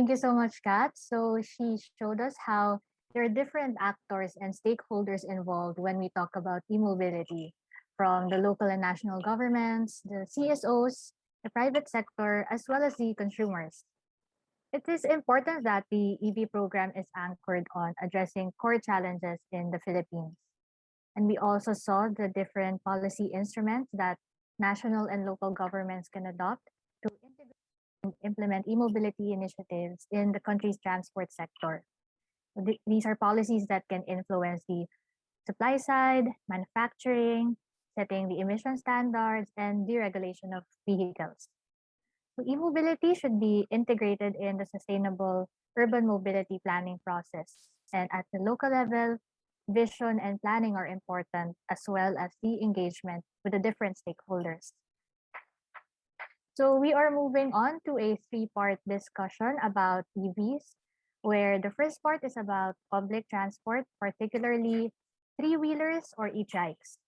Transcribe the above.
Thank you so much, Kat. So she showed us how there are different actors and stakeholders involved when we talk about e-mobility, from the local and national governments, the CSOs, the private sector, as well as the consumers. It is important that the EV program is anchored on addressing core challenges in the Philippines. And we also saw the different policy instruments that national and local governments can adopt to integrate implement e-mobility initiatives in the country's transport sector. Th- These are policies that can influence the supply side, manufacturing, setting the emission standards, and deregulation of vehicles. So e-mobility should be integrated in the sustainable urban mobility planning process. And at the local level, vision and planning are important, as well as the engagement with the different stakeholders. So we are moving on to a three-part discussion about EVs, where the first part is about public transport, particularly three-wheelers or e-bikes.